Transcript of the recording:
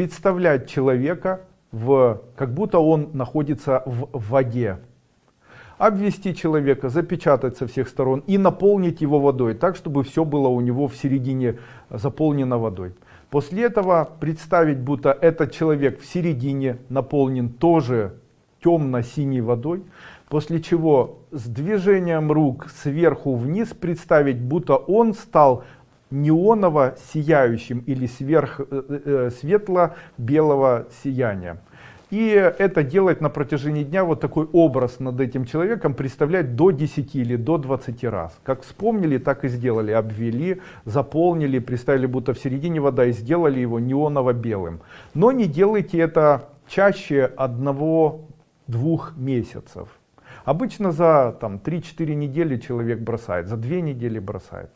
представлять человека, в, как будто он находится в воде. Обвести человека, запечатать со всех сторон и наполнить его водой, так, чтобы все было у него в середине заполнено водой. После этого представить, будто этот человек в середине наполнен тоже темно-синей водой, после чего с движением рук сверху вниз представить, будто он стал неоново сияющим или сверх э, э, светло-белого сияния. И это делать на протяжении дня вот такой образ над этим человеком, представлять до 10 или до 20 раз. Как вспомнили, так и сделали. Обвели, заполнили, представили будто в середине вода и сделали его неоново-белым. Но не делайте это чаще одного-двух месяцев. Обычно за 3-4 недели человек бросает, за 2 недели бросает.